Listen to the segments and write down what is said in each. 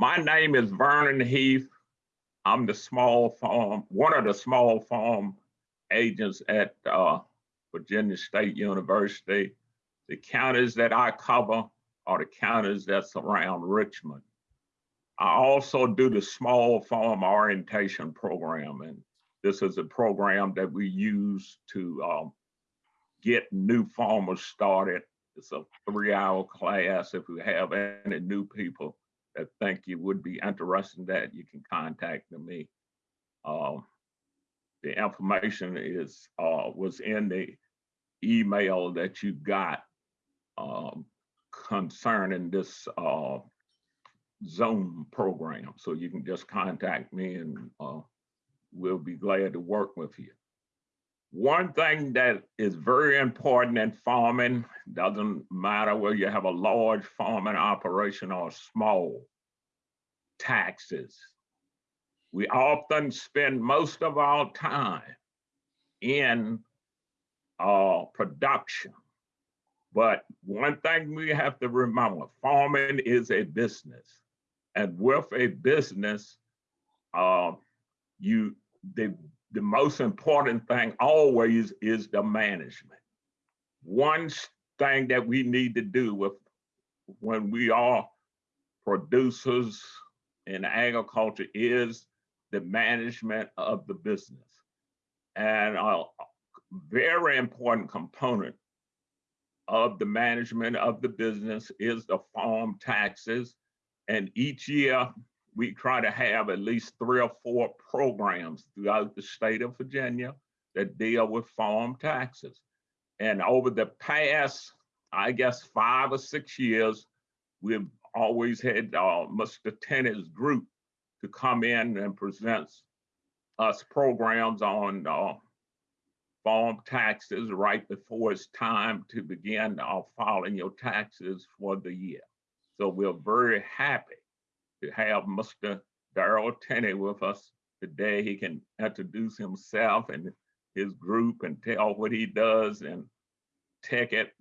My name is Vernon Heath. I'm the small farm, one of the small farm agents at uh, Virginia State University. The counties that I cover are the counties that's around Richmond. I also do the small farm orientation program, and this is a program that we use to um, get new farmers started. It's a three-hour class. If you have any new people that think you would be interested in that, you can contact me. Um, the information is uh, was in the email that you got um, concerning this uh, Zoom program. So you can just contact me and uh, we'll be glad to work with you. One thing that is very important in farming, doesn't matter whether you have a large farming operation or small, taxes. We often spend most of our time in uh, production. But one thing we have to remember, farming is a business. And with a business, uh, you the the most important thing always is the management. One thing that we need to do with when we are producers in agriculture is the management of the business. And a very important component of the management of the business is the farm taxes. And each year we try to have at least three or four programs throughout the state of Virginia that deal with farm taxes. And over the past, I guess, five or six years, we've always had uh, Mr. Tenney's group to come in and present us programs on uh, farm taxes right before it's time to begin uh, filing your taxes for the year. So we're very happy to have Mr. Darrell Tenney with us today. He can introduce himself and his group and tell what he does and take it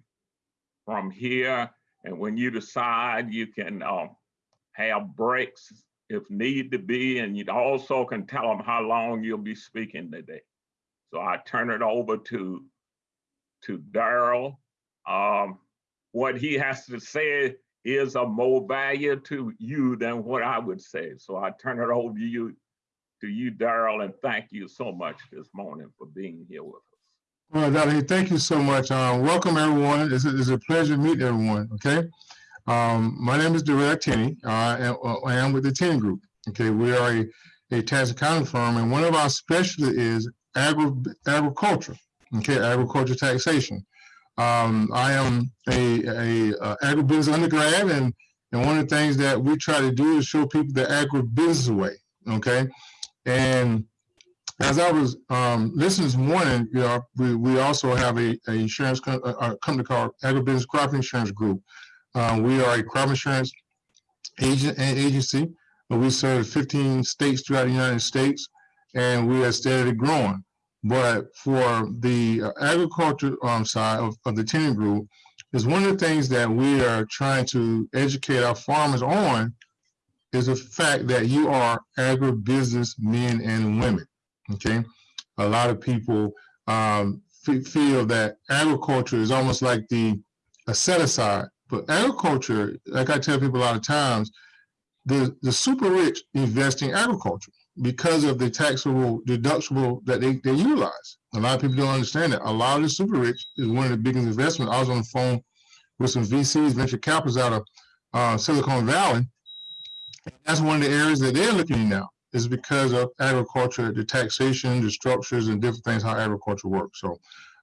from here. And when you decide, you can uh, have breaks if need to be, and you also can tell them how long you'll be speaking today. So I turn it over to to Darrell. Um, what he has to say is of more value to you than what I would say. So I turn it over to you, to you, Darrell, and thank you so much this morning for being here with us. Well, Dr. thank you so much. Uh, welcome, everyone. It's a, it's a pleasure to meet everyone, okay? Um, my name is Darrell Tenney. Uh, I am with the Tenney Group, okay? We are a, a tax accounting firm, and one of our specialties is agri agriculture, okay? Agriculture taxation. Um, I am a, a, a agribusiness undergrad, and and one of the things that we try to do is show people the agribusiness way. Okay, and as I was um, listening this morning, you know, we, we also have a, a insurance co a company called Agribusiness Crop Insurance Group. Uh, we are a crop insurance agent and agency. We serve 15 states throughout the United States, and we are steadily growing. But for the uh, agriculture um, side of, of the Tenney Group, is one of the things that we are trying to educate our farmers on is the fact that you are agribusiness men and women. Okay, a lot of people um, feel that agriculture is almost like the a set aside, but agriculture, like I tell people a lot of times, the the super rich invest in agriculture because of the taxable deductible that they, they utilize. A lot of people don't understand that. A lot of the super rich is one of the biggest investments. I was on the phone with some VCs, venture capitalists out of uh, Silicon Valley. That's one of the areas that they're looking at now is because of agriculture, the taxation, the structures and different things, how agriculture works. So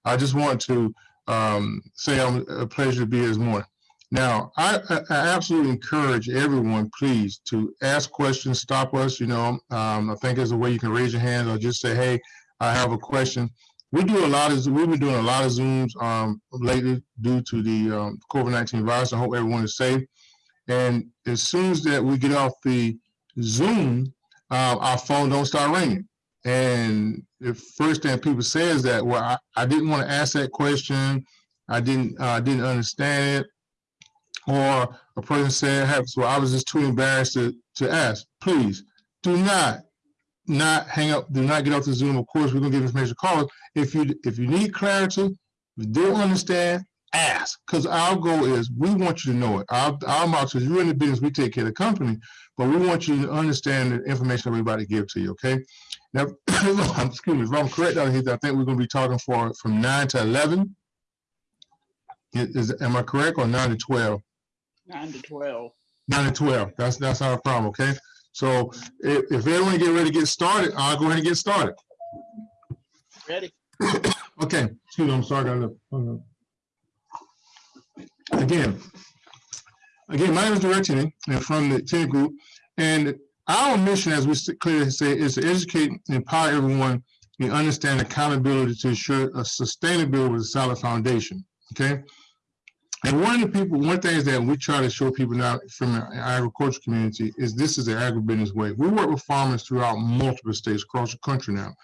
I just want to um, say I'm a pleasure to be here this morning. Now, I, I, absolutely encourage everyone, please, to ask questions, stop us. You know, um, I think there's a way you can raise your hand or just say, hey, I have a question. We do a lot of, we've been doing a lot of Zooms um, lately due to the um, COVID-19 virus. I hope everyone is safe. And as soon as that we get off the Zoom, uh, our phone don't start ringing. And the first thing people say is that, well, I, I didn't want to ask that question. I didn't, uh, didn't understand it or a person said, "Hey, so I was just too embarrassed to, to ask, please do not, not hang up, do not get off the Zoom. Of course, we're gonna give information calls. If you, if you need clarity, if you don't understand, ask, because our goal is, we want you to know it. Our, our motto is, you're in the business, we take care of the company, but we want you to understand the information to give to you, okay? Now, excuse me, if I'm correct here, I think we're gonna be talking for, from nine to eleven. Is- am I correct, or nine to twelve? Nine to twelve. Nine to twelve, that's, that's our problem, okay? So if, if everyone get ready to get started, I'll go ahead and get started. Ready? Okay, excuse me, I'm sorry, I got a- Again, again, my name is Darrell Tenney, and from the Tenney Group, and our mission, as we s- clearly say, is to educate and empower everyone and understand accountability to ensure a sustainability with a solid foundation, okay? And one of the people, one thing is that we try to show people now from the agriculture community is this is the agribusiness way. We work with farmers throughout multiple states across the country now.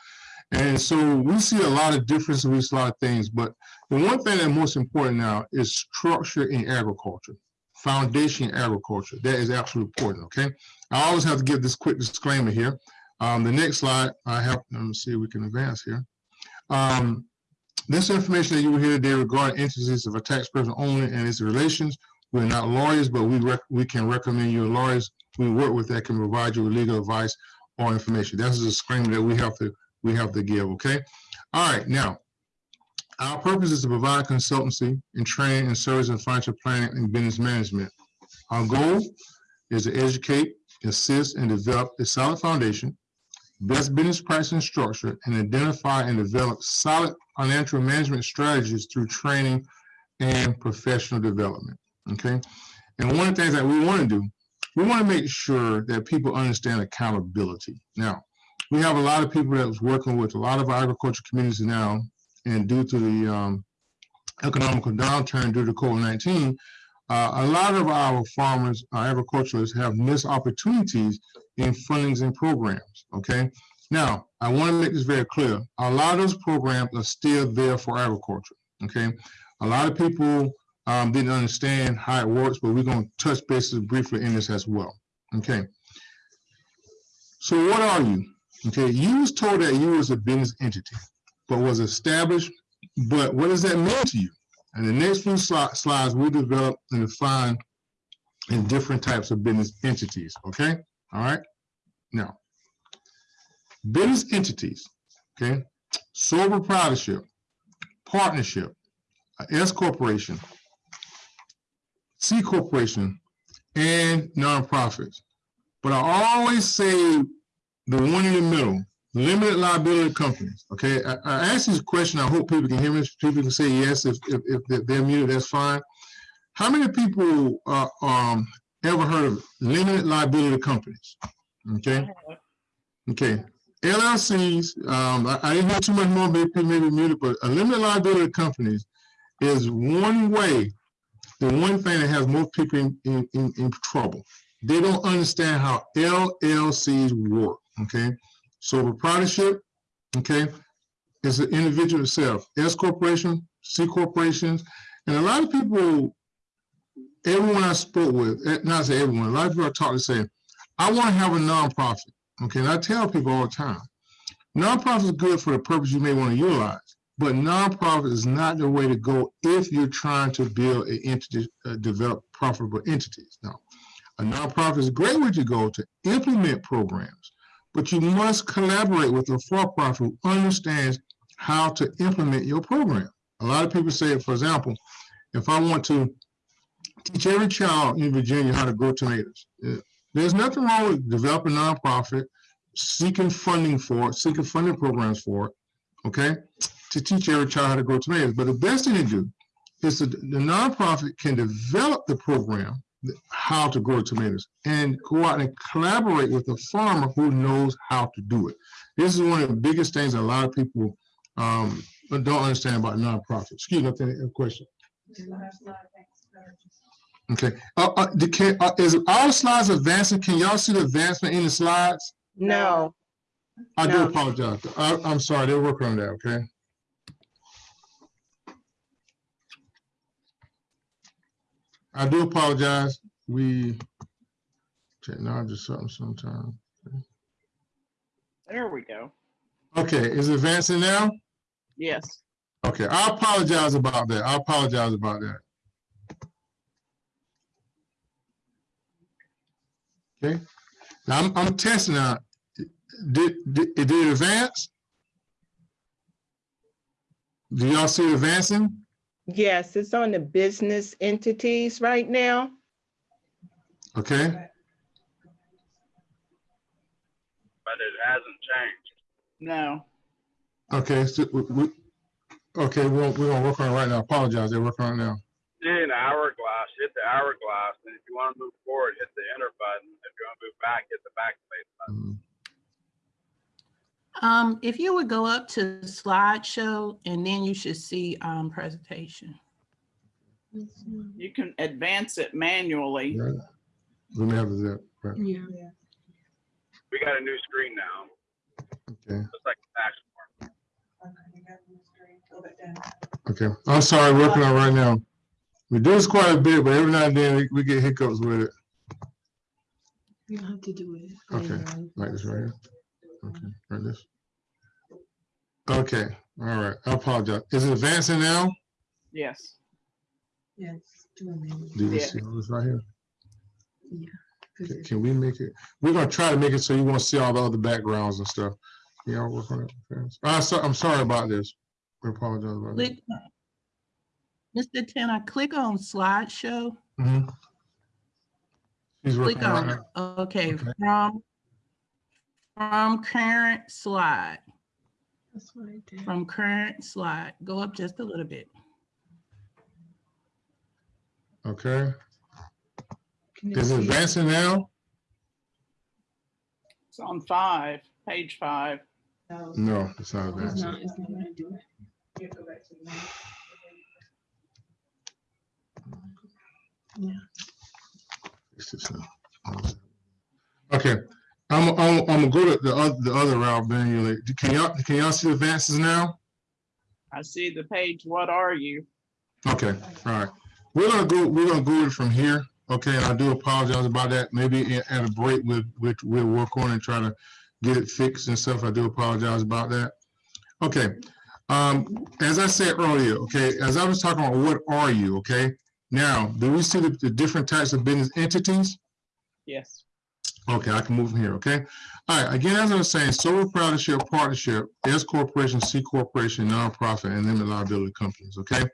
And so we see a lot of differences, we see a lot of things, but the one thing that's most important now is structure in agriculture, foundation in agriculture. That is absolutely important, okay? I always have to give this quick disclaimer here. Um, the next slide, I have, let me see if we can advance here. Um, this information that you will hear today regarding entities of a tax person only and its relations, we're not lawyers, but we we can recommend you lawyers we work with that can provide you with legal advice or information. That's a disclaimer that we have to we have to give, okay? All right, now, our purpose is to provide consultancy and training and service in financial planning and business management. Our goal is to educate, assist, and develop a solid foundation, best business practice structure, and identify and develop solid financial management strategies through training and professional development, okay? And one of the things that we want to do, we want to make sure that people understand accountability. Now, we have a lot of people that was working with a lot of our agriculture communities now, and due to the um, economical downturn due to COVID-19, uh, a lot of our farmers, our agriculturalists have missed opportunities in fundings and programs, okay? Now, I want to make this very clear. A lot of those programs are still there for agriculture, okay? A lot of people um, didn't understand how it works, but we're going to touch bases briefly in this as well, okay? So what are you? Okay, you was told that you was a business entity, but was established, but what does that mean to you? And the next few sli- slides, we develop and define in different types of business entities, okay? All right, now, business entities, okay? Sole proprietorship, partnership, S corporation, C corporation, and nonprofits. But I always say the one in the middle, limited liability companies. Okay, I, I asked this question. I hope people can hear me. People can say yes if if, if they're- they're muted. That's fine. How many people uh, um ever heard of limited liability companies? Okay, okay. LLCs. Um, I, I didn't hear too much more. Maybe maybe muted, but a limited liability companies is one way. The one thing that has most people in, in, in, in trouble they don't understand how LLCs work, okay? So proprietorship, okay, is an individual itself. S corporation, C corporations, and a lot of people, everyone I spoke with, eh, not say everyone, a lot of people I talk to say, I want to have a nonprofit, okay? And I tell people all the time, nonprofit is good for the purpose you may want to utilize, but nonprofit is not the way to go if you're trying to build an entity, uh, develop profitable entities. Now, a nonprofit is a great way to go to implement programs, but you must collaborate with a for-profit who understands how to implement your program. A lot of people say, for example, if I want to teach every child in Virginia how to grow tomatoes, eh, there's nothing wrong with developing a nonprofit, seeking funding for it, seeking funding programs for it, okay, to teach every child how to grow tomatoes. But the best thing to do is that the nonprofit can develop the program how to grow tomatoes and go out and collaborate with a farmer who knows how to do it. This is one of the biggest things a lot of people um, don't understand about nonprofits. Excuse me, I think a question. Okay, uh, uh, the, can, uh, is all slides advancing? Can y'all see the advancement in the slides? No, I do apologize. I, I'm sorry, they're working on that, okay? I do apologize. We, technology something sometime. There we go. Okay, is it advancing now? Yes. Okay, I apologize about that. I apologize about that. Okay, now I'm, I'm testing out. Did, did, did it advance? Do y'all see it advancing? Yes, it's on the business entities right now. Okay, but it hasn't changed. No. okay, so we, we, okay, we're, we're gonna work on it right now. Apologize, they're working on it now. See an hourglass, hit the hourglass, and if you want to move forward, hit the enter button. If you move back, hit the backspace button. Mhm. Um, if you would go up to slideshow and then you should see, um, presentation. You can advance it manually. Right. We may have to do that, right, We got a new screen now, okay. just like the tax form. Okay, I'm sorry, working on right now. We do this quite a bit, but every now and then we, we get hiccups with it, You don't have to do it. Okay. later like this right here. Okay, like this. Okay, all right, I apologize. Is it advancing now? Yes. Yes. do it Do you Yeah. see all this right here? 'cause Can- Can we make it? We're gonna try to make it so you won't see all the other backgrounds and stuff. Can y'all work on it? fast? I'm sorry, I'm sorry about this. We apologize about that. Click, Mr. Tanner, click on slideshow, Mhm. He's working click on it. right okay, Okay. from, from current slide, That's what I did. from current slide, go up just a little bit. Okay, Can is it see advancing now? It's on five, page five. No, No, it's not It's advancing. not, it's not gonna do it. It's not- Okay, I'm, I'm, I'm gonna go to the other, the other route, manually. Can y'all, can y'all see advances now? I see the page, what are you? Okay, all right. We're gonna go, we're gonna go from here, okay, and I do apologize about that. Maybe at a break, we'll, we'll work on and try to get it fixed and stuff. I do apologize about that. Okay, um, as I said earlier, okay, as I was talking about, what are you, okay? Now, do we see the, the different types of business entities? Yes. Okay, I can move from here, okay? All right, again, as I was saying, sole proprietorship, partnership, S corporation, C corporation, nonprofit, and limited liability companies, okay?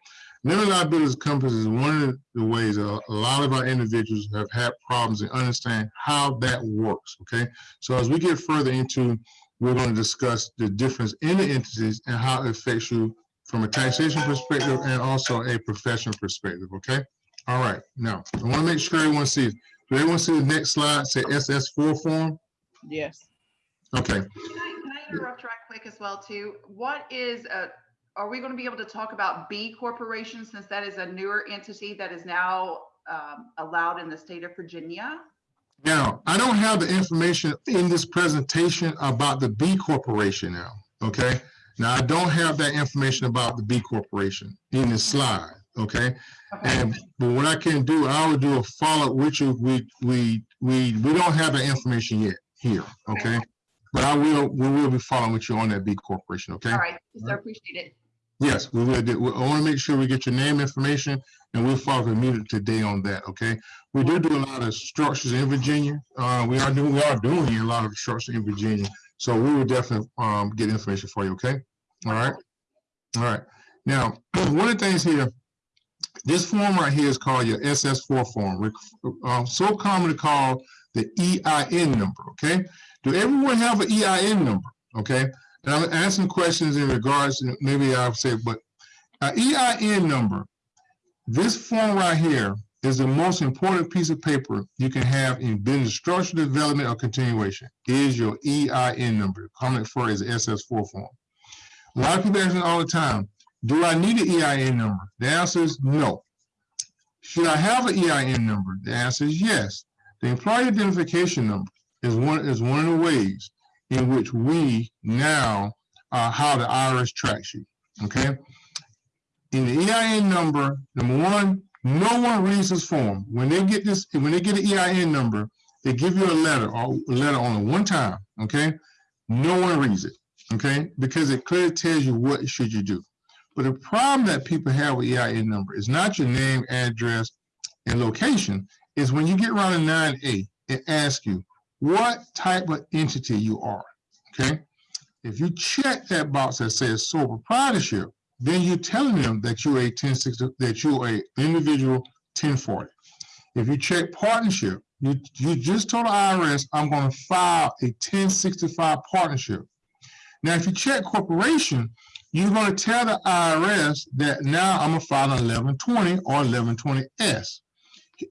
Limited liability companies is one of the ways that a lot of our individuals have had problems and understand how that works, okay? So as we get further into, we're going to discuss the difference in the entities and how it affects you from a taxation perspective and also a professional perspective, okay? All right, now, I want to make sure everyone sees. Do everyone see the next slide, say SS4 form? Yes. Okay, Can I can I interrupt right quick as well too? What is, uh, are we going to be able to talk about B Corporation since that is a newer entity that is now um, allowed in the state of Virginia? now, I don't have the information in this presentation about the B Corporation now, okay? Now, I don't have that information about the B Corporation in this slide, okay? Okay. And, but what I can do, I will do a follow-up with you. We, we, we, we don't have that information yet here, okay? okay. But I will, we will be following with you on that B Corporation, okay? All right, so appreciate it. Yes, we will do. we- want to make sure we get your name information and we'll follow immediately today on that, okay? We do do a lot of structures in Virginia. Uh, we are doing, we are doing a lot of structures in Virginia. So we will definitely, um, get information for you, okay? All right? All right. Now, one of the things here, this form right here is called your SS four form, rec- uh, so commonly called the EIN number, okay? Do everyone have an EIN number, okay? And I'm asking questions in regards, maybe I'll say, but uh, EIN number, this form right here is the most important piece of paper you can have in business structure development or continuation, is your EIN number, commonly referred as SS4 form. A lot of people ask me all the time, do I need an EIN number? The answer is no. Should I have an EIN number? The answer is yes. The employee identification number is one, is one of the ways in which we now, uh, how the IRS tracks you, okay? In the EIN number, number one, No one reads this form. When they get this, when they get an EIN number, they give you a letter, or a letter only one time, okay? No one reads it, okay? Because it clearly tells you what should you do. But the problem that people have with EIN number is not your name, address, and location, is when you get around to nine A, it asks you what type of entity you are, okay? If you check that box that says sole proprietorship, then you're telling them that you're a 1060, that you're a individual 1040. If you check partnership, you, you just told the IRS, I'm gonna file a 1065 partnership. Now, if you check corporation, you're gonna tell the IRS that now I'm gonna file an 1120 or 1120S.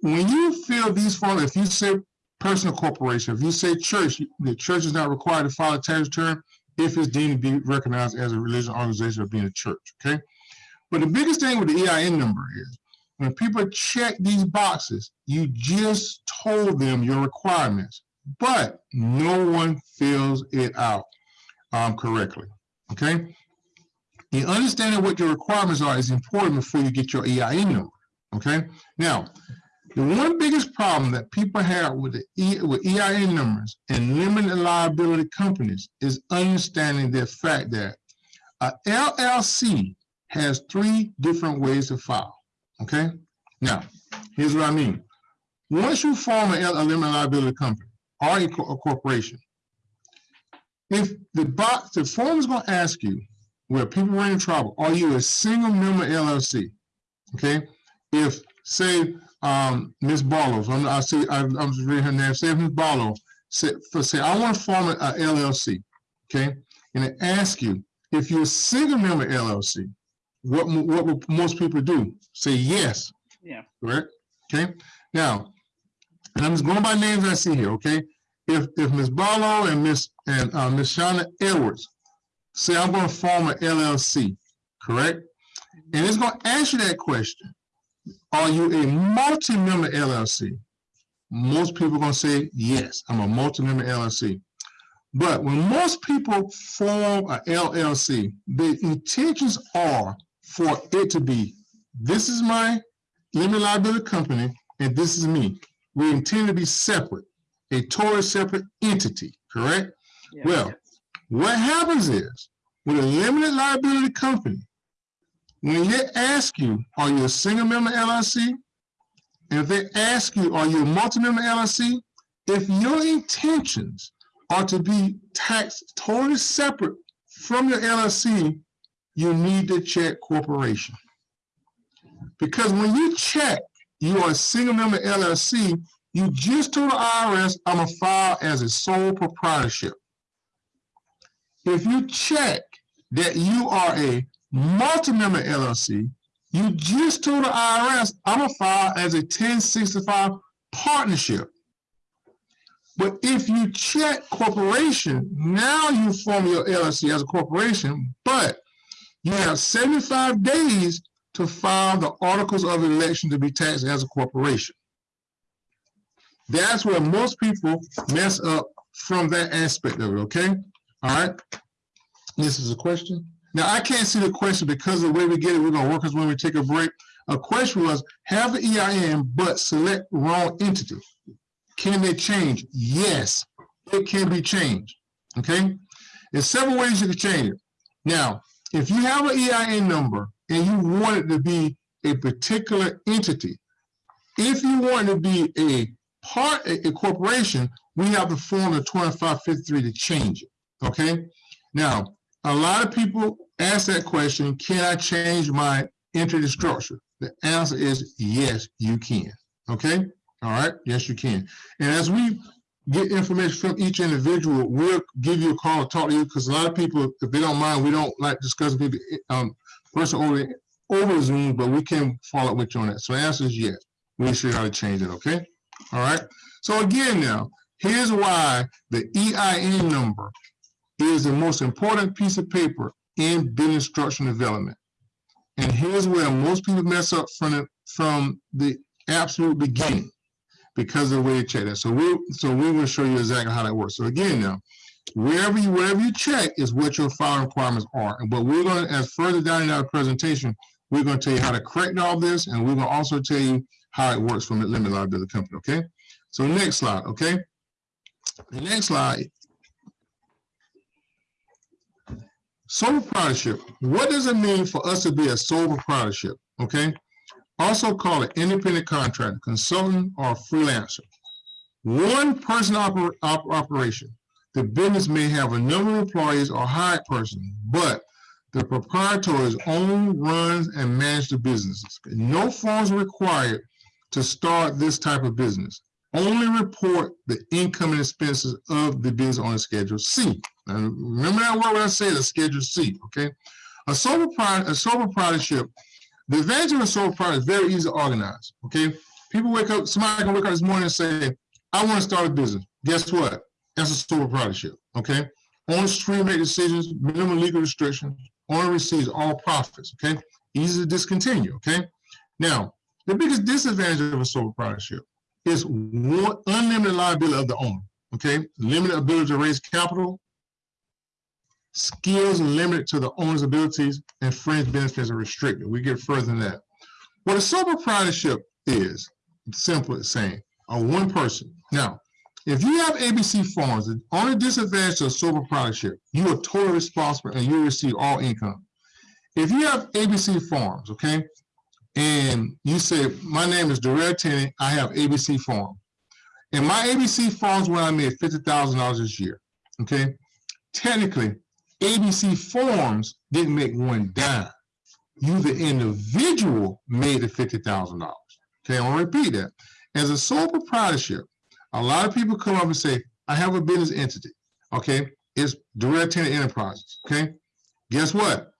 When you fill these forms, if you say personal corporation, if you say church, the church is not required to file a tax return if it's deemed to be recognized as a religious organization or being a church, okay? But the biggest thing with the EIN number is when people check these boxes, you just told them your requirements, but no one fills it out um, correctly, okay? The understanding what your requirements are is important before you get your EIN number, okay? Now, the one biggest problem that people have with the E- with EIN numbers and limited liability companies is understanding the fact that a LLC has three different ways to file. Okay, now here's what I mean. Once you form a limited liability company or a, co- a corporation, if the box the form is going to ask you where people run in trouble, are you a single member LLC? Okay, if say um, Ms. Barlow, I'm, I see, I'm, I'm just reading her name, say Ms. Barlow, say, for, say, I want to form a, a LLC, okay? And it asks you, if you're a single member LLC, what, what will most people do? Say yes, Yeah. correct? Okay, now, and I'm just going by names I see here, okay? If, if Ms. Barlow and Ms. and, uh, Ms. Shauna Edwards say, I'm gonna form an LLC, correct? And it's gonna ask you that question. Are you a multi-member LLC? Most people are gonna say, yes, I'm a multi-member LLC. But when most people form a LLC, the intentions are for it to be, this is my limited liability company, and this is me. We intend to be separate, a totally separate entity, correct? yeah. Well, what happens is, with a limited liability company, when they ask you, are you a single member LLC? If they ask you, are you a multi-member LLC? If your intentions are to be taxed totally separate from your LLC, you need to check corporation. Because when you check, you are a single member LLC, you just told the IRS, I'm gonna file as a sole proprietorship. If you check that you are a multi-member LLC, you just told the IRS, I'm gonna file as a 1065 partnership. But if you check corporation, now you form your LLC as a corporation, but you have 75 days to file the articles of election to be taxed as a corporation. That's where most people mess up from that aspect of it, okay? All right? This is a question. Now, I can't see the question because of the way we get it, we're gonna work as when we take a break. A question was, have the EIN but select wrong entity. Can they change? Yes, it can be changed, okay? There's several ways you can change it. Now, if you have an EIN number and you want it to be a particular entity, if you want it to be a part, a corporation, we have to form the 2553 to change it, okay? Now, a lot of people ask that question, can I change my entity structure? The answer is yes, you can, okay? All right, yes, you can. And as we get information from each individual, we'll give you a call to talk to you, because a lot of people, if they don't mind, we don't like discussing people, um, person over, over Zoom, but we can follow up with you on that. So the answer is yes. We'll show you how to change it, okay? All right, so again now, here's why the EIN number is the most important piece of paper in business structure development. And here's where most people mess up from the, from the absolute beginning because of the way they check that. So we, so we will show you exactly how that works. So again now, wherever you, wherever you check is what your file requirements are. And But we're going to, as further down in our presentation, We're gonna tell you how to correct all this, and we're gonna also tell you how it works from a limited liability company, okay? So next slide, okay? The next slide. Sole proprietorship. What does it mean for us to be a sole proprietorship, okay? Also called an independent contractor, consultant, or freelancer. One person oper- op- operation. The business may have a number of employees or hired persons, but the proprietors own, runs, and manage the business. No forms required to start this type of business. Only report the income and expenses of the business on Schedule C. Now, remember that word when I the Schedule C, okay? A sole propri- a sole proprietorship, the advantage of a sole proprietor is very easy to organize, okay? People wake up, somebody can wake up this morning and say, I want to start a business. Guess what? That's a sole proprietorship, okay? On stream make decisions, minimum legal restrictions, owner receives all profits, okay? Easy to discontinue, okay? Now, the biggest disadvantage of a sole proprietorship is one unlimited liability of the owner, okay? Limited ability to raise capital, skills limited to the owner's abilities, and fringe benefits are restricted. We get further than that. What a sole proprietorship is, simple as saying, a one person. Now, if you have ABC farms, the only disadvantage a sole proprietorship, you are totally responsible and you receive all income. If you have ABC farms, okay, and you say, my name is Darrell Tenney, I have ABC Farm. And my ABC Farms where I made fifty thousand dollars this year, okay? Technically, ABC Farms didn't make one dime. You, the individual, made the fifty thousand dollars. Okay, I'm gonna repeat that. As a sole proprietorship, a lot of people come up and say, I have a business entity, okay? It's Darrell Tenney Enterprises, okay? Guess what?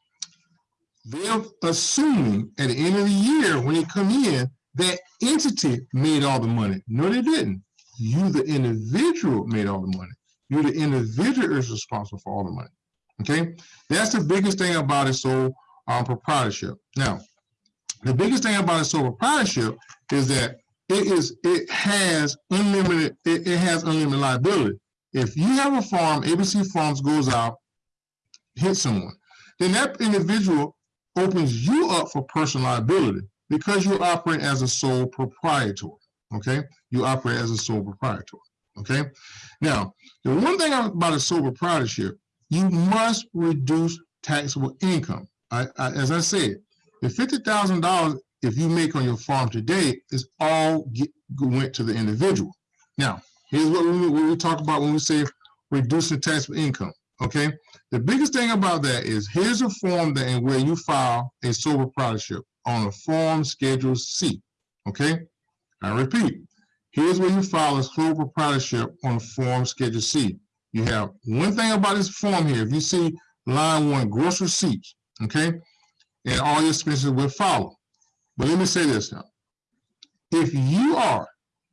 They're assuming at the end of the year, when they come in, that entity made all the money. No, they didn't. You, the individual, made all the money. You, the individual, is responsible for all the money. Okay, that's the biggest thing about a sole um, proprietorship. Now, the biggest thing about a sole proprietorship is that it is it has unlimited it, it has unlimited liability. If you have a farm, ABC Farms goes out, hits someone, then that individual opens you up for personal liability because you operate as a sole proprietor. Okay, you operate as a sole proprietor. Okay, now the one thing about a sole proprietorship, you must reduce taxable income. I, I, as I said, the fifty thousand dollars if you make on your farm today is all get, went to the individual. Now, here's what we, what we talk about when we say reducing taxable income. Okay, the biggest thing about that is here's a form that and where you file a sole proprietorship on a form schedule C. Okay, I repeat, here's where you file a sole proprietorship on a form schedule C. You have one thing about this form here. If you see line one, gross receipts, okay, and all your expenses will follow. But let me say this now. If you are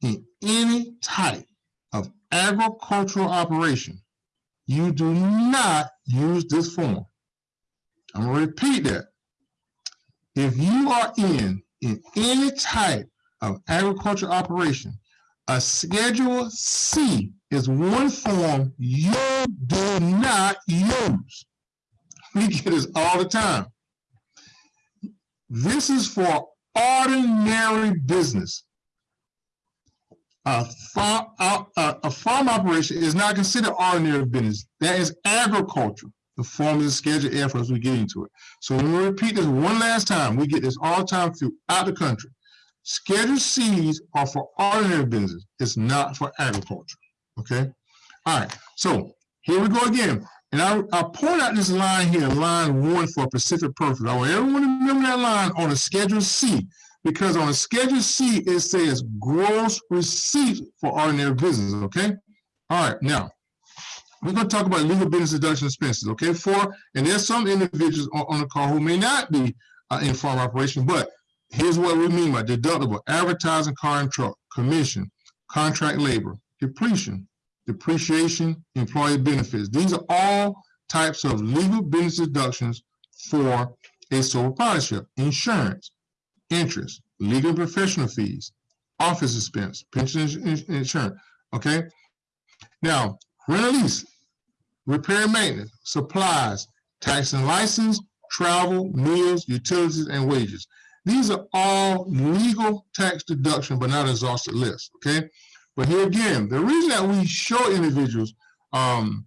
in any type of agricultural operation, you do not use this form. I'm to repeat that. If you are in, in any type of agricultural operation, a Schedule C is one form you do not use. We get this all the time. This is for ordinary business. A farm, a, a, farm operation is not considered ordinary business. That is agriculture. The form is scheduled as we get into it. So let me repeat this one last time. We get this all the time throughout the country. Scheduled Cs are for ordinary business. It's not for agriculture. Okay. All right. So here we go again. And I, I point out this line here, line one for a specific purpose. I want everyone to remember that line on a Schedule C, because on Schedule C, it says gross receipts for ordinary business, okay? All right, now, we're gonna talk about legal business deduction expenses, okay? For, and there's some individuals on, on the call who may not be uh, in farm operation, but here's what we mean by deductible, advertising, car and truck, commission, contract labor, depletion, depreciation, employee benefits. These are all types of legal business deductions for a sole proprietorship. Insurance, interest, legal and professional fees, office expense, pension ins- insurance, okay? Now, rent and lease, repair and maintenance, supplies, tax and license, travel, meals, utilities, and wages. These are all legal tax deduction, but not exhausted list, okay? But here again, the reason that we show individuals um,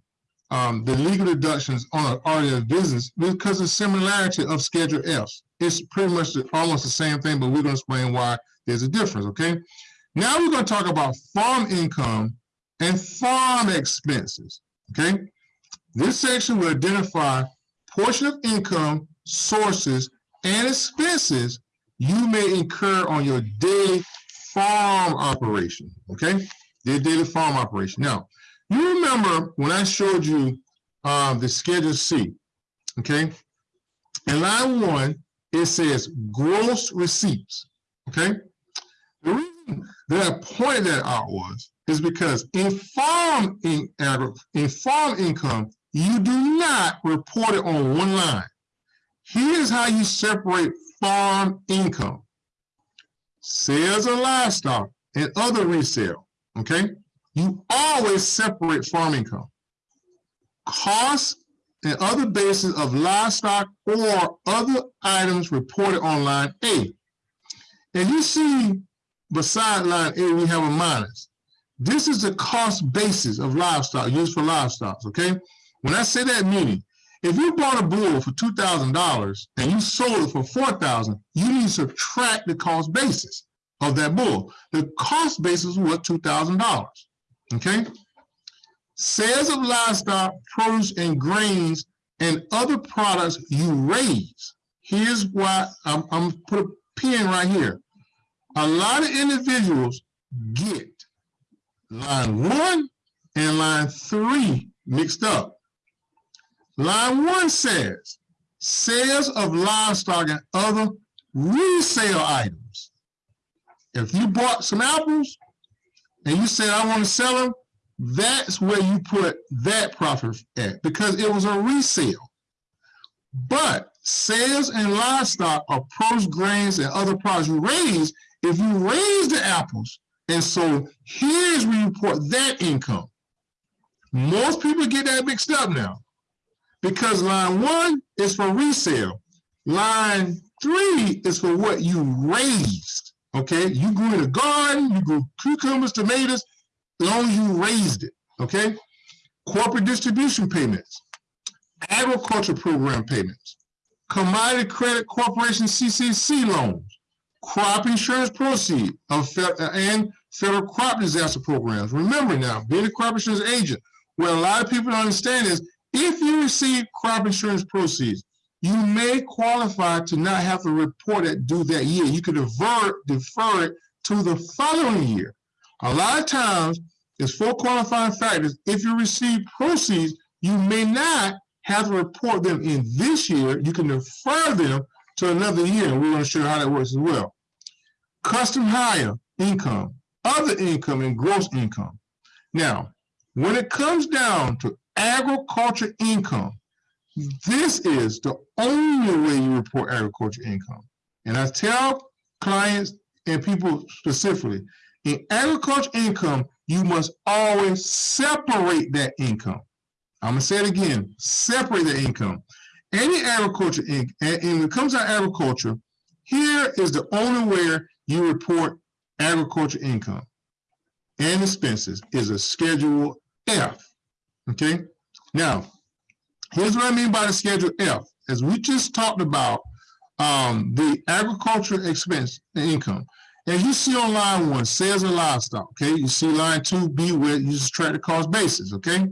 um, the legal deductions on an of business because of similarity of Schedule F. It's pretty much the- almost the same thing, but we're gonna explain why there's a difference, okay? Now we're gonna talk about farm income and farm expenses, okay? This section will identify portion of income, sources, and expenses you may incur on your daily farm operation, okay? Your daily farm operation. Now, you remember when I showed you um, the Schedule C, okay? In line one, it says gross receipts, okay? The reason that I pointed that out was, is because in farm in, agri- in farm income, you do not report it on one line. Here's how you separate farm income. Sales of livestock and other resale, okay? You always separate farm income. Costs and other bases of livestock or other items reported on line A. And you see beside line A, we have a minus. This is the cost basis of livestock used for livestock, okay? When I say that meaning, if you bought a bull for two thousand dollars and you sold it for four thousand, you need to subtract the cost basis of that bull. The cost basis was two thousand dollars. Okay? Sales of livestock, produce, and grains and other products you raise. Here's why I'm, I'm put a pin right here. A lot of individuals get line one and line three mixed up. Line one says sales of livestock and other resale items. If you bought some apples and you said, I want to sell them, that's where you put that profit at because it was a resale. But sales and livestock are produce, grains, and other products you raise. If you raise the apples, and so here's where you report that income. Most people get that mixed up now because line one is for resale. Line three is for what you raised. Okay, you grew in a garden, you grew cucumbers, tomatoes, as long as you raised it. Okay, corporate distribution payments, agriculture program payments, commodity credit corporation CCC loans, crop insurance proceeds, fe- uh, and federal crop disaster programs. Remember now, being a crop insurance agent, what a lot of people don't understand is if you receive crop insurance proceeds, you may qualify to not have to report it due that year. You could defer, defer it to the following year. A lot of times, there's four qualifying factors. If you receive proceeds, you may not have to report them in this year. You can defer them to another year. We're going to show you how that works as well. Custom hire income, other income, and gross income. Now, when it comes down to agriculture income, this is the only way you report agriculture income. And I tell clients and people specifically, in agriculture income, you must always separate that income. I'm gonna say it again, separate the income. Any agriculture, in- and and when it comes to agriculture, here is the only way you report agriculture income and expenses is a Schedule F, okay? Now, here's what I mean by the Schedule F. As we just talked about, um, the agriculture expense and income. As you see on line one, sales of livestock, okay? You see line two, B where you just track the cost basis, okay?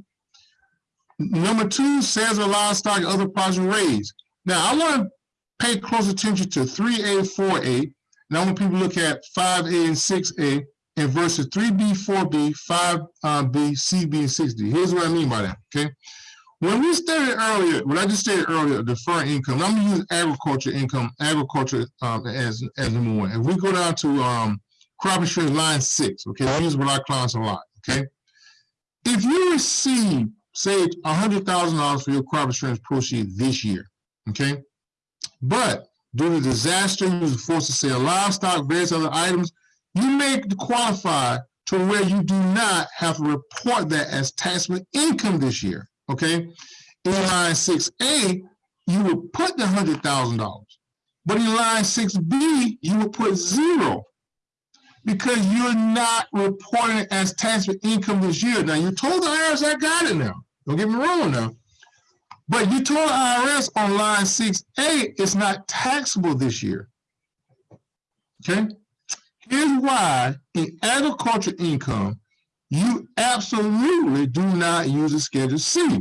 Number two, sales of livestock and other products raised. Now, I want to pay close attention to three A, four A. Now, I want people to look at five A and six A and versus three B, four B, five uh, B, C B, and six D. Here's what I mean by that, okay? When we stated earlier, when I just stated earlier, deferred income, I'm gonna use agriculture income, agriculture um, as, as number one. If we go down to um, crop insurance line six, okay, I use with our clients a lot, okay? If you receive, say, hundred thousand dollars for your crop insurance proceeds this year, okay? But due to disaster, you was forced to sell livestock, various other items, you may qualify to where you do not have to report that as taxable income this year, okay? In line six A, you would put the hundred thousand dollars. But in line six B, you would put zero. Because you're not reporting it as taxable income this year. Now, you told the IRS, I got it now. Don't get me wrong now. But you told the IRS on line six A, it's not taxable this year. Okay? Here's why in agriculture income, you absolutely do not use a Schedule C.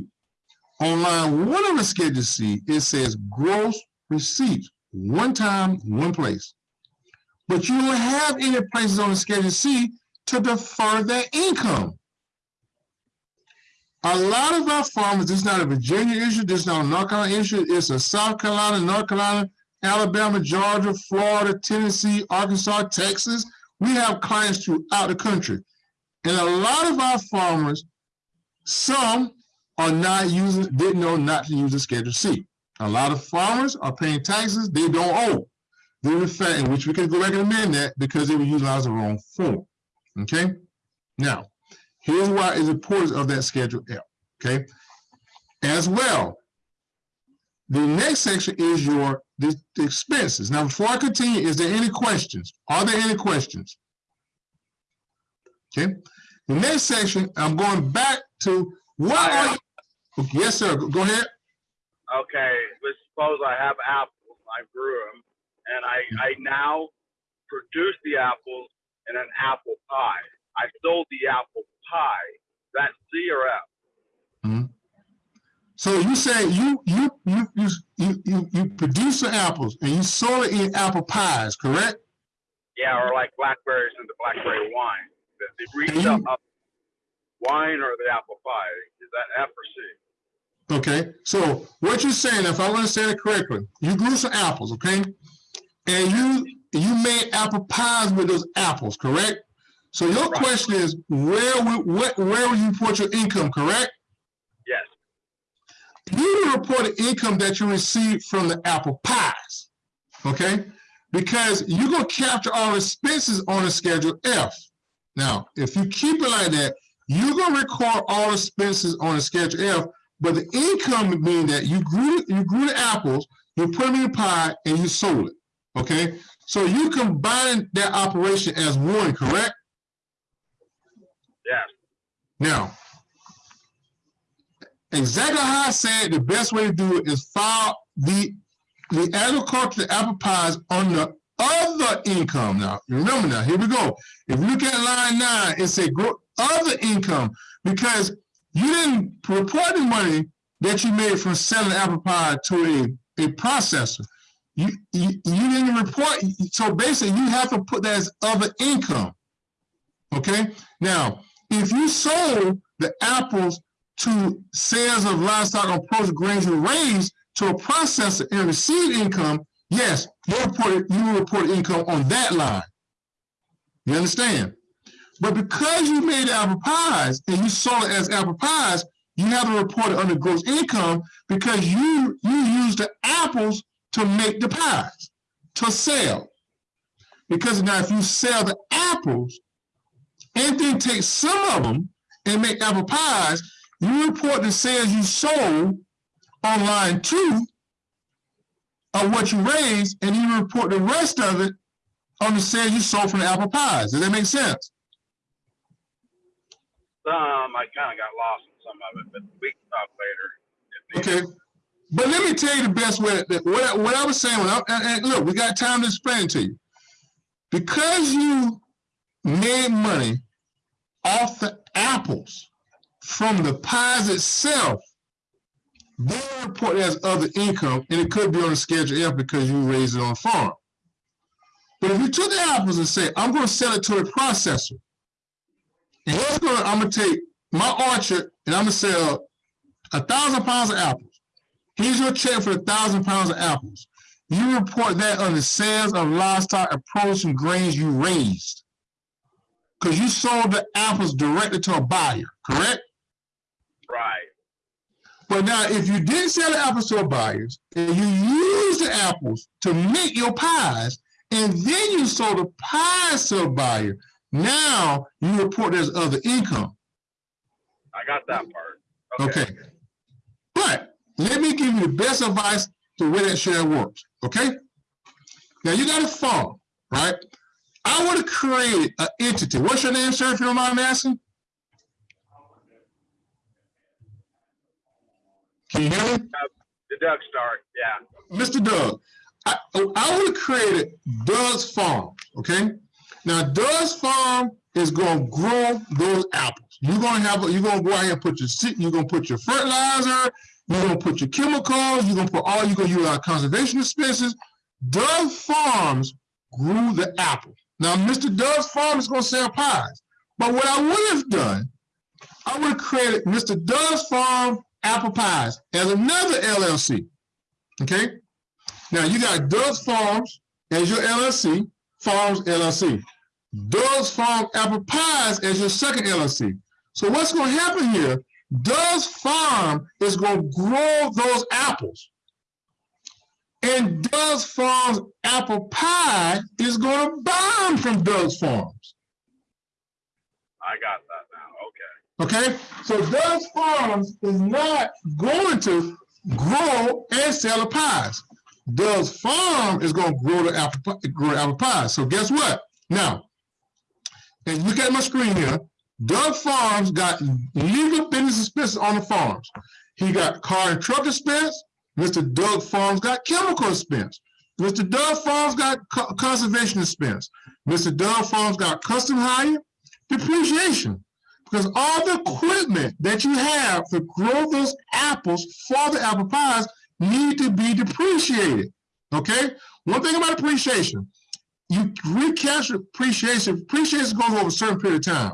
On line one of the Schedule C, it says gross receipts, one time, one place. But you don't have any places on the Schedule C to defer that income. A lot of our farmers, this is not a Virginia issue, this is not a North Carolina issue, it's a South Carolina, North Carolina, Alabama, Georgia, Florida, Tennessee, Arkansas, Texas. We have clients throughout the country. And a lot of our farmers, some are not using, didn't know not to use the Schedule C. A lot of farmers are paying taxes they don't owe. Due to fact in which we can go back and amend that because they were utilizing the wrong form. Okay? Now, here's why it's important of that Schedule L. Okay? As well, the next section is your the, the expenses. Now, before I continue, is there any questions? Are there any questions? Okay. The next section, I'm going back to what are you? Yes, sir. Go ahead. Okay, let's suppose I have apples, I grew them, and I, I now produce the apples in an apple pie. I sold the apple pie. That's C or F? Hmm. So you say you you you you you you, you produce the apples and you sold it in apple pies, correct? Yeah, or like blackberries into blackberry wine. The, retail you- up wine or the apple pie. Is that F or C? Okay, so what you're saying, if I understand it correctly, you grew some apples, okay? And you you made apple pies with those apples, correct? So your Right. question is, where will what where will you report your income, correct? Yes. You will report the income that you received from the apple pies, okay? Because you're gonna capture all expenses on a Schedule F. Now, if you keep it like that, you're gonna record all expenses on a Schedule F, but the income would mean that you grew you grew the apples, you put them in a pie, and you sold it. Okay, so you combine that operation as one, correct? Yes. Now, exactly how I said, the best way to do it is file the the agriculture apple pies on the other income. Now, remember now, here we go. If you look at line nine, it said other income because you didn't report the money that you made from selling apple pie to a, a processor. You, you you didn't report, so basically you have to put that as other income. Okay, now if you sold the apples to sales of livestock grains you raised to a processor and received income, yes, you report you report income on that line. You understand? But because you made apple pies and you sold it as apple pies, you have to report it under gross income because you you used the apples to make the pies to sell. Because now if you sell the apples and then take some of them and make apple pies, you report the sales you sold on line two of what you raised, and you report the rest of it on the sales you sold from the apple pies. Does that make sense? Some I kind of got lost in some of it, but we can talk later. Okay. But let me tell you the best way, that what, I- what I was saying, when I, and look, we got time to explain to you. Because you made money off the apples from the pies itself, they report as other income, and it could be on the Schedule F because you raised it on farm. But if you took the apples and say, I'm gonna sell it to a processor, and here's gonna, I'm gonna take my orchard and I'm gonna sell a thousand pounds of apples. Here's your check for a thousand pounds of apples. You report that on the sales of livestock and produce and grains you raised. Because you sold the apples directly to a buyer, correct? Right. But now, if you didn't sell the apples to a buyer, and you used the apples to make your pies, and then you sold the pies to a buyer, now you report as other income. I got that part. Okay. But let me give you the best advice to where that share works, okay? Now you got a farm, right? I want to create an entity. What's your name, sir, if you don't mind asking? Can you hear me? Uh, the Doug start, yeah. Mr. Doug, I, I want to create it Doug's Farm, okay? Now, Doug's Farm is going to grow those apples. You're going to have, you're going to go out here and put your, seed- you're going to put your fertilizer, you're going to put your chemicals, you're going to put all, you're going to use our conservation expenses. Doug Farms grew the apple. Now, Mr. Doug's Farm is going to sell pies. But what I would have done, I would have created Mr. Doug's Farm Apple Pies as another LLC. Okay? Now you got Doug's Farms as your LLC, Farms LLC. Doug's Farm Apple Pies as your second LLC. So what's going to happen here? Doug's Farm is going to grow those apples. And Doug's Farms Apple Pie is going to buy them from Doug's Farms. I got okay. So Doug's Farms is not going to grow and sell the pies. Doug's Farm is going to grow the apple, grow the apple pies. So guess what? Now, and look at my screen here. Doug Farms got legal business expenses on the farms. He got car and truck expense. Mr. Doug Farms got chemical expense. Mr. Doug Farms got co- conservation expense. Mr. Doug Farms got custom hire, depreciation. Because all the equipment that you have to grow those apples for the apple pies need to be depreciated. Okay? One thing about depreciation, you recapture depreciation, depreciation goes over a certain period of time.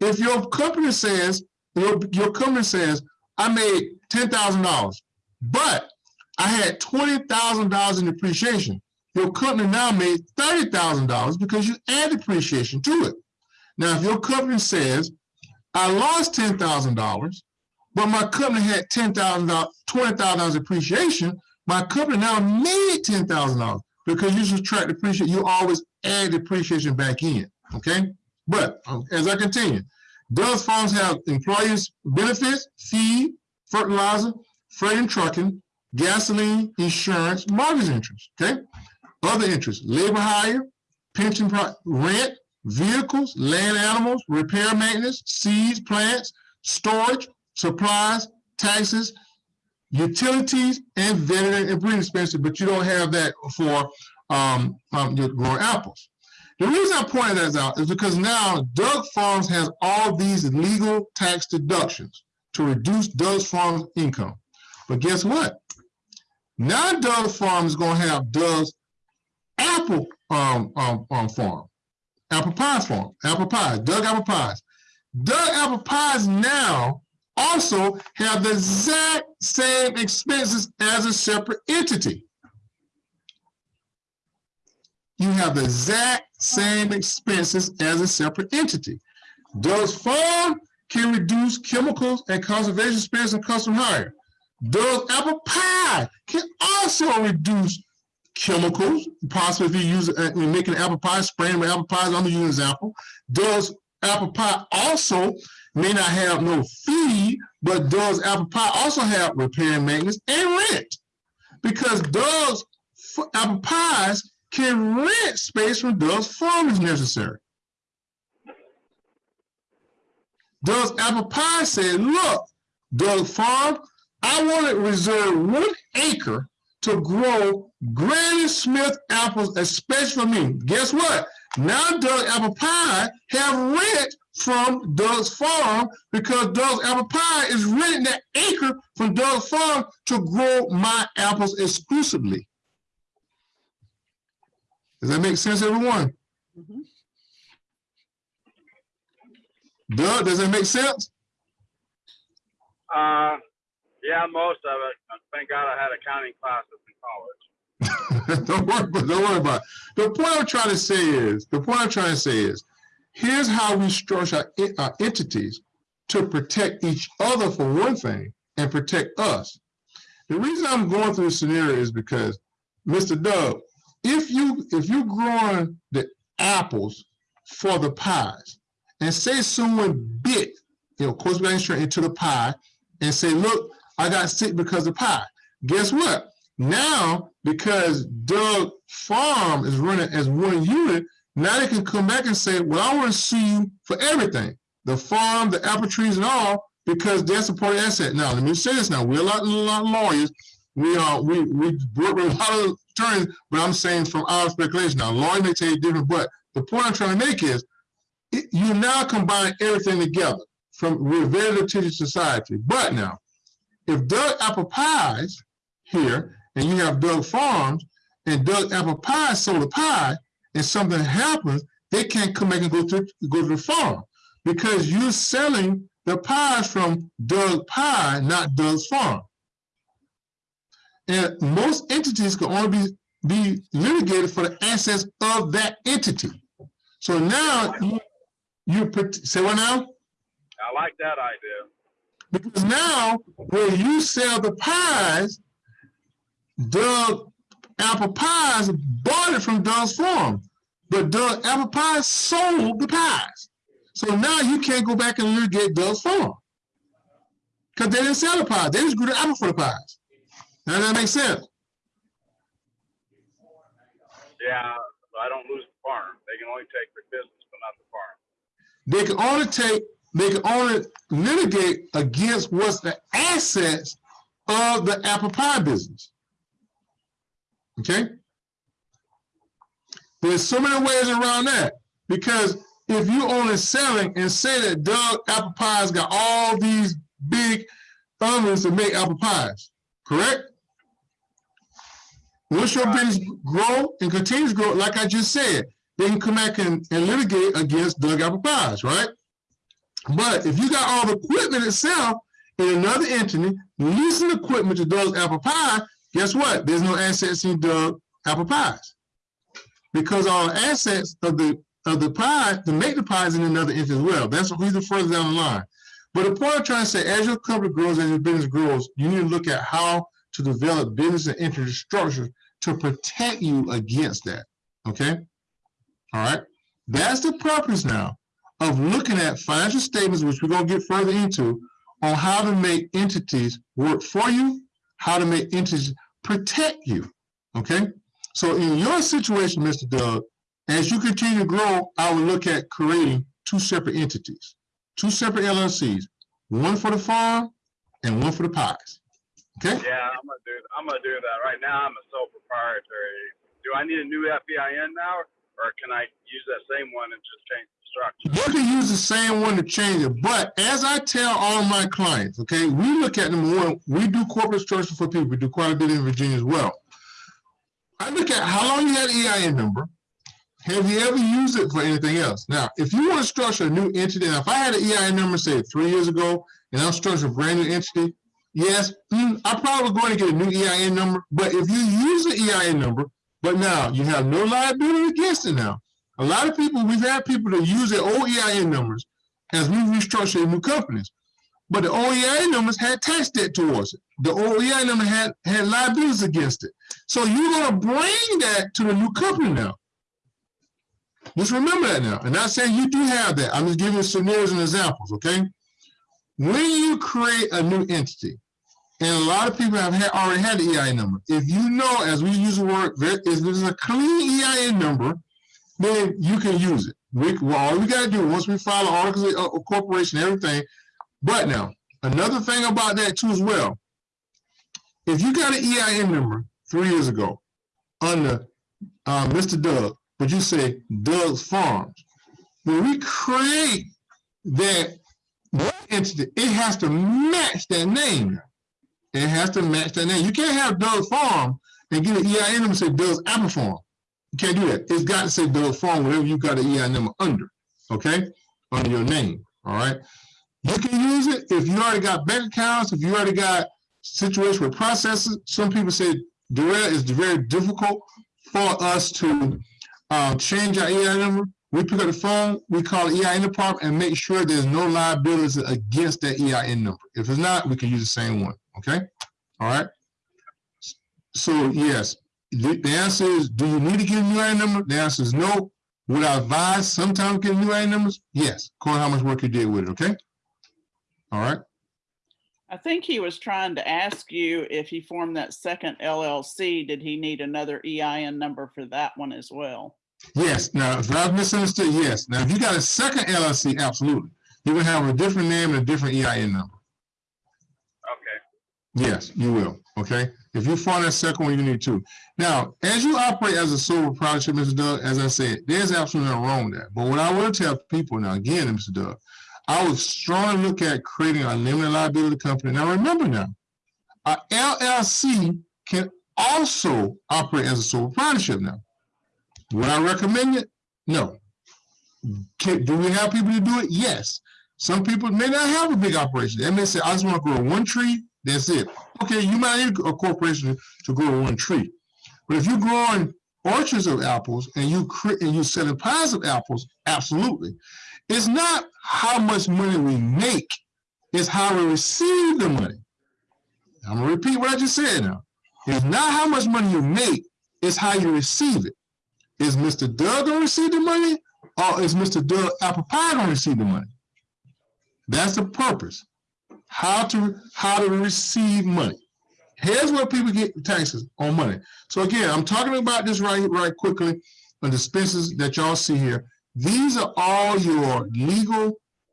If your company says, your, your company says, I made ten thousand dollars, but I had twenty thousand dollars in depreciation. Your company now made thirty thousand dollars because you add depreciation to it. Now, if your company says, I lost ten thousand dollars, but my company had ten thousand dollars, twenty thousand dollars depreciation. My company now made ten thousand dollars because you subtract depreciation. You always add depreciation back in. Okay, but um, as I continue, Doug's farms have employees benefits, feed, fertilizer, freight and trucking, gasoline, insurance, mortgage interest. Okay, other interests: labor hire, pension, rent, vehicles, land animals, repair maintenance, seeds, plants, storage, supplies, taxes, utilities, and veterinary and breeding expenses, but you don't have that for um, um, your growing apples. The reason I pointed that out is because now Doug Farms has all these legal tax deductions to reduce Doug Farms' income. But guess what? Now Doug Farms is going to have Doug's apple um, um, um, farm apple pies farm, apple pies, Doug apple pies. Doug apple pies now also have the exact same expenses as a separate entity. You have the exact same expenses as a separate entity. Doug's farm can reduce chemicals and conservation expense and custom hire. Doug's apple pie can also reduce chemicals, possibly if you use uh, in making apple pie, spraying with apple pies, I'm using an example. Does apple pie also may not have no fee, but does apple pie also have repair and maintenance and rent? Because does apple pies can rent space from Doug's farm necessary. Does apple pie say, look, Doug Farm, I want to reserve one acre to grow Granny Smith apples, especially for me. Guess what? Now Doug Apple Pie have rent from Doug's farm because Doug's Apple Pie is renting that acre from Doug's farm to grow my apples exclusively. Does that make sense, everyone? Mhm. Doug, does that make sense? Uh, yeah, most of it. Thank God I had accounting classes in college. don't worry, don't worry about it. The point I'm trying to say is, the point I'm trying to say is, here's how we structure our, our entities to protect each other for one thing and protect us. The reason I'm going through this scenario is because, Mr. Doug, if you if you're growing the apples for the pies, and say someone bit, you know, course insurance into the pie, and say, look, I got sick because of pie. Guess what? Now, because Doug Farm is running as one unit, now they can come back and say, well, I want to sue you for everything. The farm, the apple trees and all, because that's a part of asset. Now, let me say this now, we're a lot, a lot of lawyers. We are, we, we work with a lot of attorneys, but I'm saying from our speculation. Now, lawyer may tell you different, but the point I'm trying to make is, it- you now combine everything together from, we're a very litigious society. But now, if Doug Apple Pies here, and you have Doug Farms, and Doug Apple Pie sold a pie, and something happens, they can't come back and go to, go to the farm. Because you're selling the pies from Doug Pie, not Doug's farm. And most entities can only be, be litigated for the assets of that entity. So now, you, you, put- say what now? I like that idea. Because now, when you sell the pies, Doug Apple Pies bought it from Doug's farm, but Doug Apple Pies sold the pies. So now you can't go back and litigate Doug's farm. Because they didn't sell the pies, they just grew the apple for the pies. Now that makes sense? Yeah, I don't lose the farm. They can only take their business, but not the farm. They can only take, they can only litigate against what's the assets of the apple pie business. Okay? There's so many ways around that because if you only selling and say that Doug Apple Pies got all these big ovens to make apple pies, correct? Once your business grow and continues to grow, like I just said, they can come back and, and litigate against Doug Apple Pies, right? But if you got all the equipment itself in another entity, leasing equipment to those Apple Pie, guess what? There's no assets in Doug Apple Pies. Because all assets of the of the pie to make the pies in another entity as well. That's who's the further down the line. But the point I'm trying to say, as your company grows, as your business grows, you need to look at how to develop business and entity structures to protect you against that. Okay? All right. That's the purpose now of looking at financial statements, which we're going to get further into, on how to make entities work for you, how to make entities protect you. Okay? So in your situation, Mr. Doug, as you continue to grow, I would look at creating two separate entities, two separate LLCs, one for the farm and one for the pies. Okay? Yeah, I'm gonna do. I'm gonna do that. Right now, I'm a sole proprietary. Do I need a new FEIN now, or can I use that same one and just change structure? You can use the same one to change it, but as I tell all my clients, okay, we look at number one, we do corporate structure for people. We do quite a bit in Virginia as well. I look at how long you had an EIN number. Have you ever used it for anything else? Now, if you want to structure a new entity, now if I had an EIN number, say three years ago, and I'm structuring a brand new entity, yes, mm, I'm probably going to get a new EIN number. But if you use the EIN number, but now you have no liability against it now. A lot of people, we've had people that use their old EIN numbers as we restructure new companies. But the old EIN numbers had tax debt towards it. The old EIN number had, had liabilities against it. So you're gonna bring that to the new company now. Just remember that now. And not saying you do have that. I'm just giving you scenarios and examples, okay? When you create a new entity, and a lot of people have had, already had the EIN number. If you know, as we use the word, there is a clean EIN number, then you can use it. We, well, all we gotta do, once we file an article of of corporation, everything. But now, another thing about that too as well. If you got an EIN number three years ago under uh, Mr. Doug, but you say Doug's Farms, when we create that entity, it has to match that name. It has to match that name. You can't have Doug's Farm and get an EIN number and say Doug's Apple Farm. You can't do that. It's got to say Doug's Farm, whatever you got an EIN number under, okay? Under your name, all right? You can use it if you already got bank accounts, if you already got situations with processes. Some people say Darrell is very difficult for us to uh, change our EIN number. We pick up the phone, we call the EIN department and make sure there's no liabilities against that EIN number. If it's not, we can use the same one, okay? All right? So yes, the, the answer is, do you need to get a new EIN number? The answer is no. Would I advise sometimes getting new EIN numbers? Yes, according to how much work you did with it, okay? All right? I think he was trying to ask you if he formed that second LLC, did he need another EIN number for that one as well? Yes, now, if I've misunderstood, yes. Now, if you got a second LLC, absolutely. You will have a different name and a different EIN number. Yes, you will, okay? If you find that second one, you need to. Now, as you operate as a sole proprietorship, Mr. Doug, as I said, there's absolutely nothing wrong with that. But what I will tell people now, again, Mr. Doug, I would strongly look at creating a limited liability company. Now, remember now, a LLC can also operate as a sole proprietorship now. Would I recommend it? No. Can, do we have people to do it? Yes. Some people may not have a big operation. They may say, I just want to grow one tree, that's it. Okay, you might need a corporation to grow one tree. But if you're growing orchards of apples and you and you selling pies of apples, absolutely. It's not how much money we make, it's how we receive the money. I'm gonna repeat what I just said now. It's not how much money you make, it's how you receive it. Is Mr. Doug gonna receive the money or is Mr. Doug Apple Pie gonna receive the money? That's the purpose. How to how to receive money. Here's where people get taxes on money. So again, I'm talking about this right right quickly on the expenses that y'all see here. These are all your legal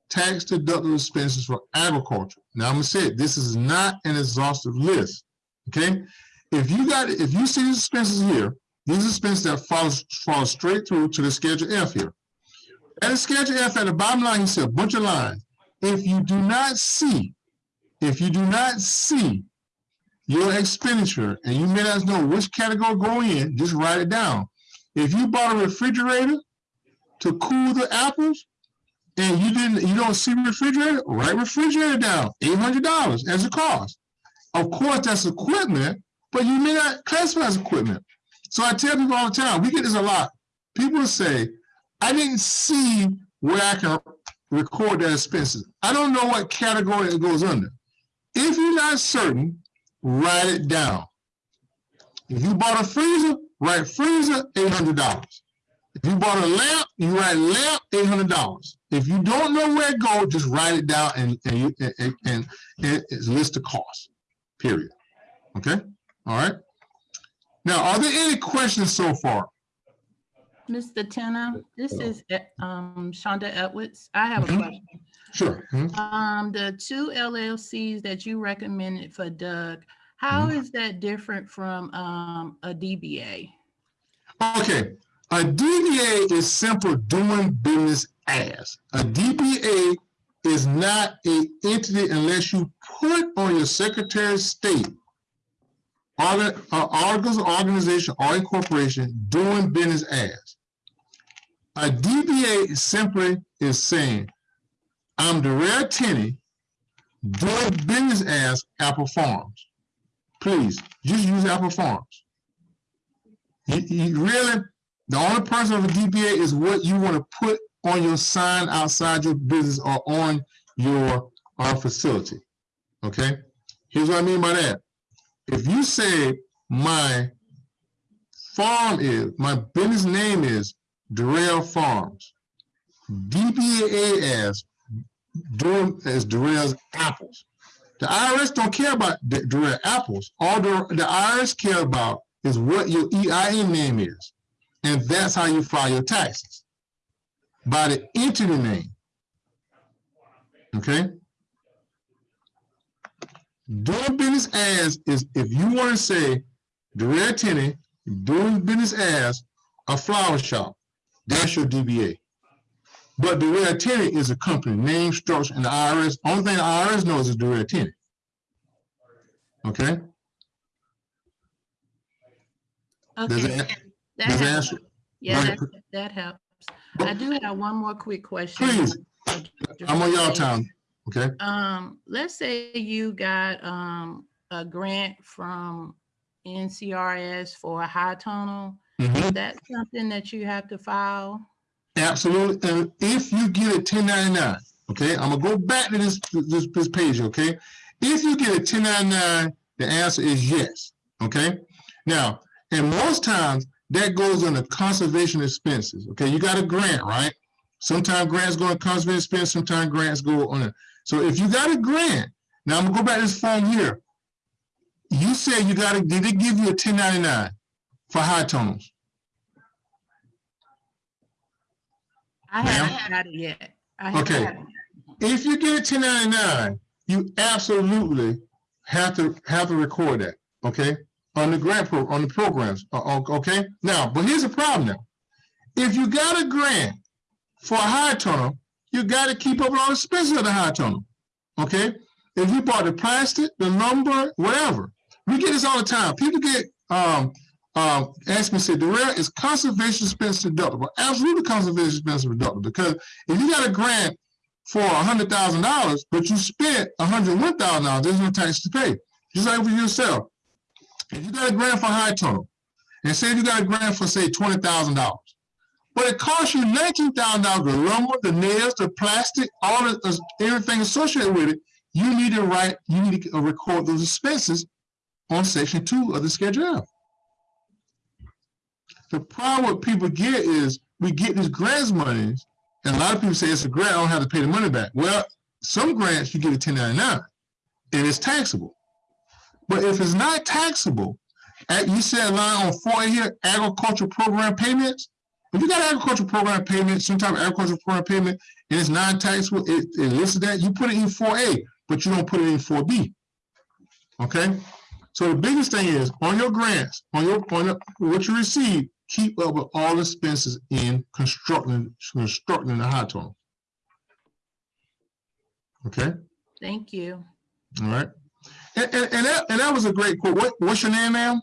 tax deductible expenses for agriculture. Now I'm gonna say it, this is not an exhaustive list. Okay? If you got if you see these expenses here, these expenses that fall, fall straight through to the schedule F here. At the schedule F at the bottom line, you see a bunch of lines. If you do not see, if you do not see your expenditure and you may not know which category go in, just write it down. If you bought a refrigerator to cool the apples and you didn't, you don't see refrigerator, write refrigerator down, eight hundred dollars as a cost. Of course, that's equipment, but you may not classify as equipment. So I tell people all the time, we get this a lot. People say, I didn't see where I can record that expenses. I don't know what category it goes under. If you're not certain, write it down. If you bought a freezer, write freezer, eight hundred dollars. If you bought a lamp, you write lamp, eight hundred dollars. If you don't know where it goes, just write it down and and and, and, and list the cost. Period. Okay. All right. Now, are there any questions so far? Mr. Tenney, this is eh, um, Shonda Edwards. I have a Mhm. question. Sure. Mhm. Um, the two LLCs that you recommended for Doug, how Mm-hmm. is that different from um, a DBA? Okay, a DBA is simple doing business as. A DBA is not a entity unless you put on your Secretary of State organ, uh, organization or incorporation doing business as. A DBA simply is saying, I'm Darrell Tenney doing business as Apple Farms. Please, just use Apple Farms. You, you really, the only person of a DBA is what you want to put on your sign outside your business or on your uh, facility. Okay? Here's what I mean by that. If you say my farm is, my business name is Darrell Farms, DBA as doing as Darrell's apples. The IRS don't care about Darrell apples. All the, the IRS care about is what your EIN name is. And that's how you file your taxes. By the entity name. Okay? Doing business as is if you want to say Darrell Tenney doing business as a flower shop, that's your DBA. But Darrell Tenney is a company, name, structure, and the IRS. Only thing the IRS knows is Tenney. Okay? Does Okay, it, that does it helps. answer? Yeah, Right. that, that helps. I do have one more quick question. Please, I'm on y'all time, okay? Um, let's say you got, um, a grant from NCRS for a high tunnel. Mhm. Is that something that you have to file? Absolutely. And if you get a 1099, okay, I'm gonna go back to this, this, this page, okay? If you get a 1099, the answer is yes, okay? Now, and most times that goes under conservation expenses, okay? You got a grant, right? Sometimes grants go on conservation expense, sometimes grants go on it. So if you got a grant Now I'm gonna go back to this form here. You said you gotta, did they give you a ten ninety-nine for high tunnels? I haven't got it yet. I haven't Okay. got it. If you get a ten ninety-nine, you absolutely have to, have to record that, okay? On the grant pro, on the programs, uh, okay? Now, but here's the problem now. If you got a grant for a high tunnel, you gotta keep up with all the expenses of the high tunnel, okay? If you bought the plastic, the lumber, whatever, we get this all the time. People get, um, um, ask me, say, Darrell, is conservation expense deductible? Absolutely conservation expense deductible, because if you got a grant for a hundred thousand dollars, but you spent a hundred one thousand dollars, there's no tax to pay. Just like for yourself. If you got a grant for high tunnel, and say you got a grant for say twenty thousand dollars, but it costs you nineteen thousand dollars, the lumber, the nails, the plastic, all the, uh, everything associated with it, you need to write, you need to uh, record those expenses on section two of the Schedule F. The problem what people get is, we get these grants monies, and a lot of people say it's a grant, I don't have to pay the money back. Well, some grants you get a ten ninety-nine, and it's taxable. But if it's not taxable, you said line on four here, agricultural program payments. If you got agricultural program payment, some type of agricultural program payment, and it's non-taxable, it, it lists that, you put it in four A, but you don't put it in four B. Okay? So the biggest thing is, on your grants, on your, on what you receive, keep up with all expenses in constructing, constructing the high tunnel. Okay, Thank you. all right. And, and, and that, and that was a great quote. What, what's your name, ma'am?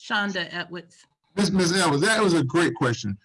Shonda Edwards. Ms. Ms. Ellis, that was a great question.